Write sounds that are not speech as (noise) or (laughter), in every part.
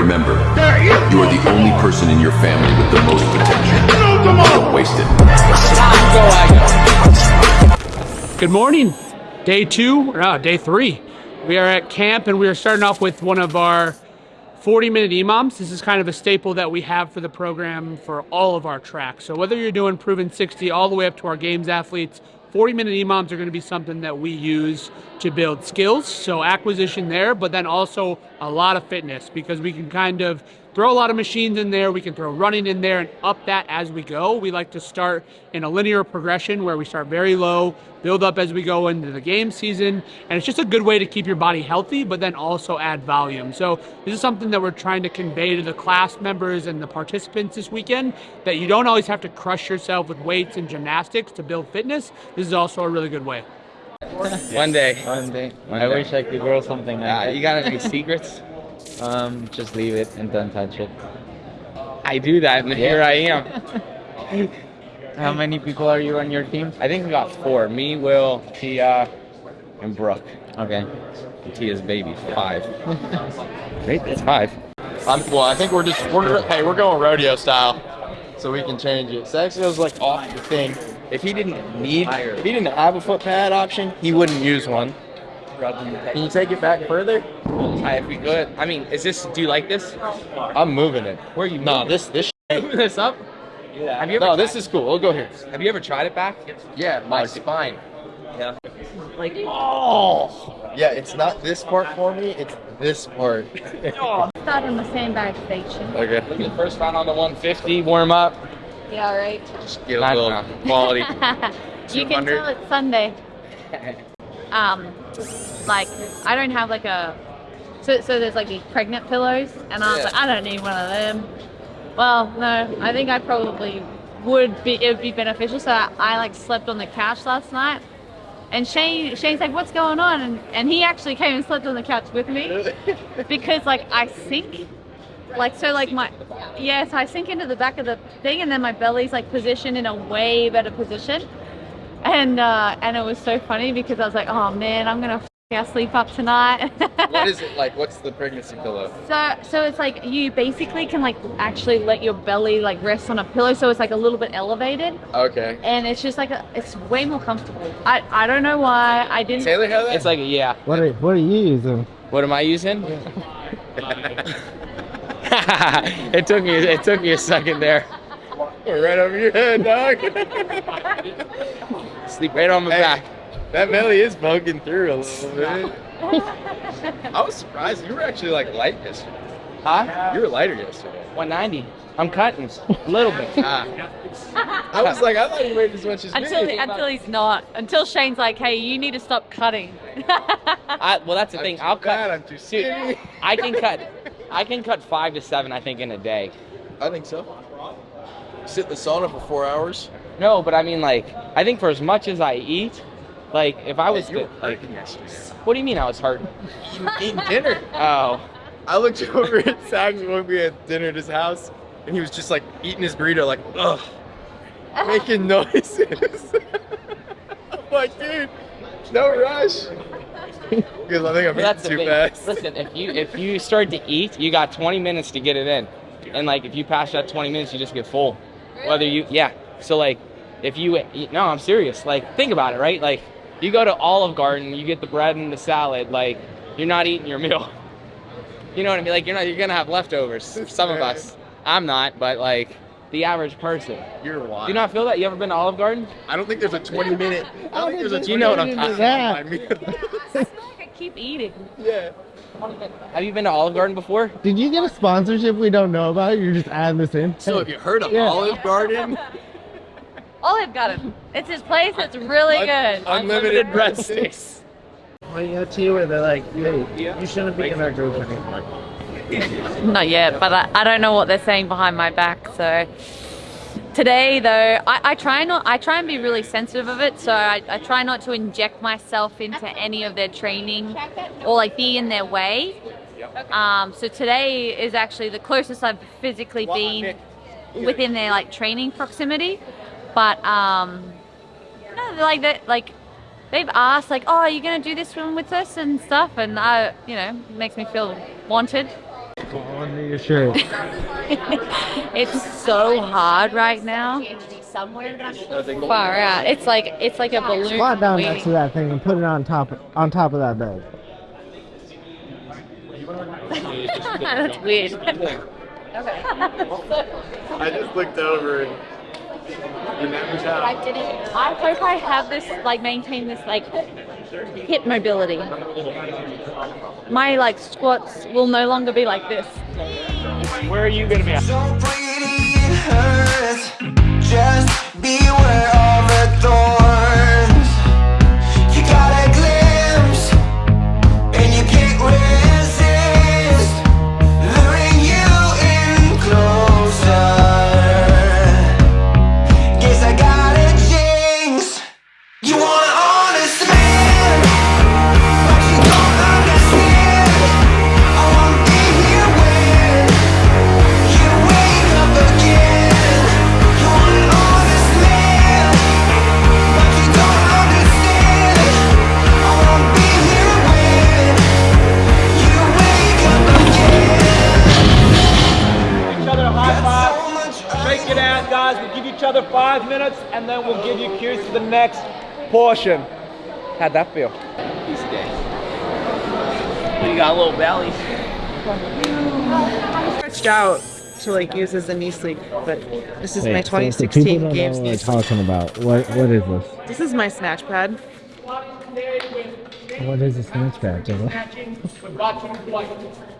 Remember, you are the only person in your family with the most potential. Don't waste it. Good morning. Day two, or uh, day three. We are at camp and we are starting off with one of our 40 minute EMOMs. This is kind of a staple that we have for the program for all of our tracks. So whether you're doing proven 60 all the way up to our games athletes, 40 minute EMOMs are going to be something that we use to build skills. So acquisition there, but then also a lot of fitness because we can kind of throw a lot of machines in there. We can throw running in there and up that as we go. We like to start in a linear progression where we start very low, build up as we go into the game season. And it's just a good way to keep your body healthy, but then also add volume. So this is something that we're trying to convey to the class members and the participants this weekend, that you don't always have to crush yourself with weights and gymnastics to build fitness. This is also a really good way. One day. One day. One I day. wish I could grow something like Yeah, that. you got any secrets? Um, just leave it and don't touch it. I do that, and here I am. (laughs) How many people are you on your team? I think we got four. Me, Will, Tia, and Brooke. Okay. And Tia's baby, five. (laughs) Right, that's five. I'm, well, I think we're just we're hey we're going rodeo style, so we can change it. Sexio's like off the thing. If he didn't need, if he didn't have a foot pad option, he wouldn't use one. Can you take it back further? Hi, if we could. I mean, is this? Do you like this? I'm moving it. Where are you? No, moving? this this. (laughs) Moving this up? Yeah. Have you ever? No, this is cool. We'll go here. Have you ever tried it back? Yeah, my spine. Yeah. Like Oh. Yeah, it's not this part for me. It's this part. (laughs) (laughs) Start on the sandbag station. Okay. Look at the first round on the 150 warm up. Yeah, right. Just get a Not little enough. quality. you can tell it's Sunday. Um, like I don't have like a. So, so there's like these pregnant pillows, and I was Yeah. like, I don't need one of them. Well, no, I think I probably would be. It would be beneficial. So I, I like slept on the couch last night, and Shane, Shane's like, "What's going on?" And, and he actually came and slept on the couch with me (laughs) because like I sink like so like my yes i sink into the back of the thing and then my belly's like positioned in a way better position and uh and it was so funny because i was like oh man i'm gonna f- sleep up tonight (laughs) what is it like? What's the pregnancy pillow? so so it's like you basically can like actually let your belly like rest on a pillow so it's like a little bit elevated Okay. and it's just like a, it's way more comfortable i i don't know why i didn't Taylor have that? It's like yeah. What are, what are you using? What am I using? (laughs) it took me. It took me a second there. right over your head, dog. Sleep right on my Hey. back. That belly is poking through a little bit. (laughs) I was surprised. You were actually like light yesterday. Huh? You were lighter yesterday. 190. I'm cutting a little bit. Ah. (laughs) I was like, I thought you weighed as much as until me. until he's not until shane's like hey you need to stop cutting (laughs) I, well, that's the I'm thing. too I'll fat, cut. I'm too skinny. I can cut. I can cut five to seven. I think in a day. I think so. Sit in the sauna for four hours. No, but I mean like I think for as much as I eat, like if I was you to, were like, yesterday. what do you mean I was hurt? Eating, eating dinner. Oh, I looked over at Sax when we had dinner at his house, and he was just like eating his burrito, like ugh, making noises. I'm (laughs) like, dude, no rush. Because I think I'm that's eating too thing. fast. Listen, if you if you start to eat, you got 20 minutes to get it in, and like if you pass that 20 minutes, you just get full. Whether you yeah, so like if you no, I'm serious. Like think about it, right? Like you go to Olive Garden, you get the bread and the salad. Like you're not eating your meal. (laughs) You know what I mean? Like you're not you're gonna have leftovers. Some of us. I'm not, but like the average person. You're wild. Do you not feel that? You ever been to Olive Garden? I don't think there's a 20 minute. I don't think there's a 20 You know what I'm minute talking time. (laughs) i keep eating yeah. Have you been to Olive Garden before? Did you get a sponsorship we don't know about? You're just adding this in? So have you heard of Yeah. Olive Garden? (laughs) olive garden it's his place it's really good Unlimited breadsticks. When you got to where they're like, hey, you shouldn't be in our group anymore. Not yet, but I, I don't know what they're saying behind my back. So today, though, I, I try not. I try and be really sensitive of it. So I, I try not to inject myself into any of their training or like be in their way. Um, so today is actually the closest I've physically been within their like training proximity. But um, no, like that, like they've asked like, oh, are you gonna do this one with us and stuff, and I, you know, makes me feel wanted. under your shirt. It's so hard right now. Far out. It's like it's like a balloon. Squat down waiting. next to that thing and put it on top on top of that bed. (laughs) That's weird. (laughs) okay. I just looked over and remembers how. I didn't. I hope I have this, like, maintain this, like, hip mobility. My like squats will no longer be like this. Where are you gonna be at? So five minutes and then we'll give you cues for the next portion. How'd that feel? Piece of day. You got a little belly. stretched out to like use as a knee sleeve, but this is my Wait, so 2016 people games know knee what sleep. we're talking about. What what is this? This is my snatch pad. What is a snatch bag? (laughs)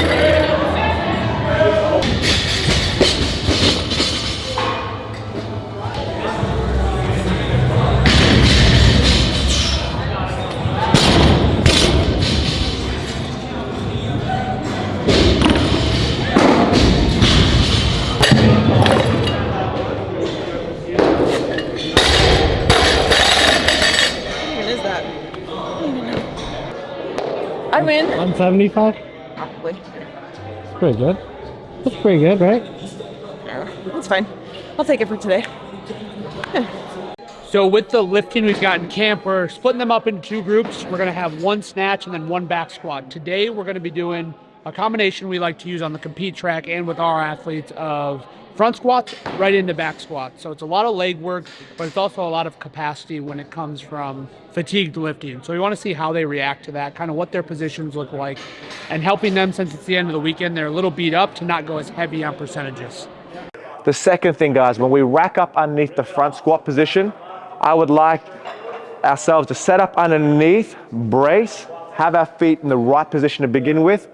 I win. 175? Probably. That's pretty good. That's pretty good, right? That's fine. I'll take it for today. So with the lifting we've got in camp, we're splitting them up into two groups. We're gonna have one snatch and then one back squat. Today we're gonna be doing a combination we like to use on the compete track and with our athletes of front squats right into back squats. So it's a lot of leg work, but it's also a lot of capacity when it comes from fatigued lifting. So we want to see how they react to that, kind of what their positions look like, and helping them since it's the end of the weekend, they're a little beat up to not go as heavy on percentages. The second thing, guys, when we rack up underneath the front squat position, I would like ourselves to set up underneath, brace, have our feet in the right position to begin with,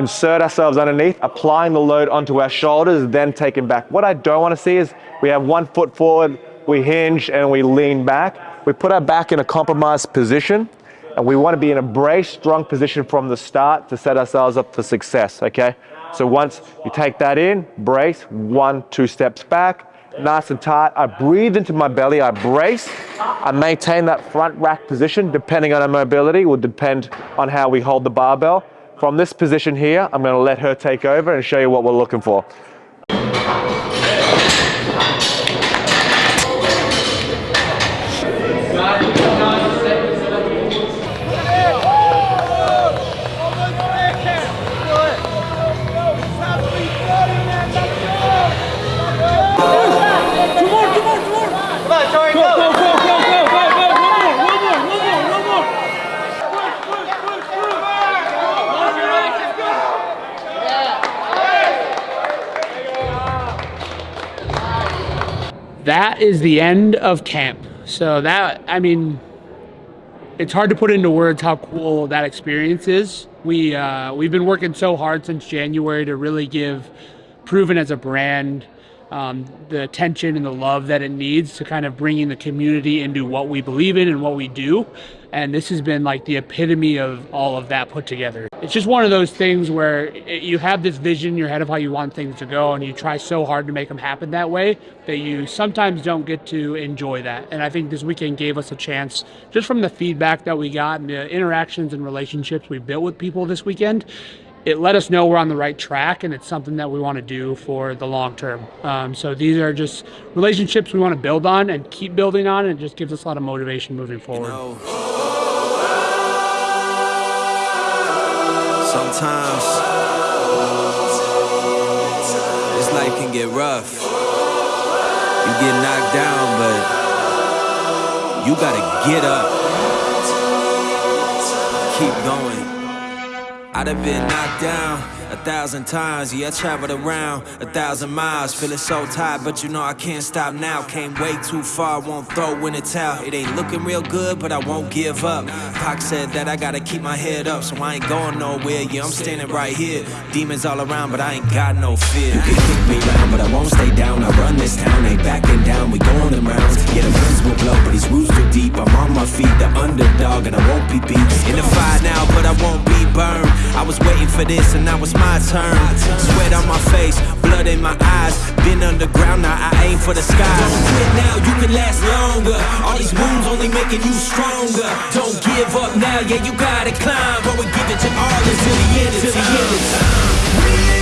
insert ourselves underneath, applying the load onto our shoulders, then taking back. What I don't want to see is we have one foot forward, we hinge, and we lean back. We put our back in a compromised position, and we want to be in a brace, strong position from the start to set ourselves up for success, okay? So once you take that in, brace, one, two steps back, nice and tight. I breathe into my belly, I brace, I maintain that front rack position, depending on our mobility, will depend on how we hold the barbell. From this position here, I'm gonna let her take over and show you what we're looking for. That is the end of camp. So that I mean, it's hard to put into words how cool that experience is. We uh, we've been working so hard since January to really give Proven as a brand um, the attention and the love that it needs to kind of bringing the community into what we believe in and what we do. And this has been like the epitome of all of that put together. It's just one of those things where it, you have this vision in your head of how you want things to go, and you try so hard to make them happen that way that you sometimes don't get to enjoy that. And I think this weekend gave us a chance, just from the feedback that we got and the interactions and relationships we built with people this weekend, it let us know we're on the right track and it's something that we want to do for the long term. Um, so these are just relationships we want to build on and keep building on, and it just gives us a lot of motivation moving forward. Sometimes this life can get rough. You get knocked down, but you gotta get up. Keep going. I'd have been knocked down a thousand times. Yeah, I traveled around a thousand miles. Feeling so tired, but you know I can't stop now. Came way too far, won't throw in the towel. It ain't looking real good, but I won't give up. Pac said that I gotta keep my head up, so I ain't going nowhere. Yeah, I'm standing right here. Demons all around, but I ain't got no fear. You can kick me round, but I won't stay down. I run this town, ain't backing down. We going them rounds. Yeah, the winds will blow, but these roots too deep. I'm on my feet, the underdog, and I won't be beat. In the fire now, but I won't be burned. I was waiting for this, and I it's my turn. Sweat on my face, blood in my eyes. Been underground, now I aim for the sky. Don't quit now, you can last longer. All these wounds only making you stronger. Don't give up now, yeah, you gotta climb. But we give it to all until the end, end.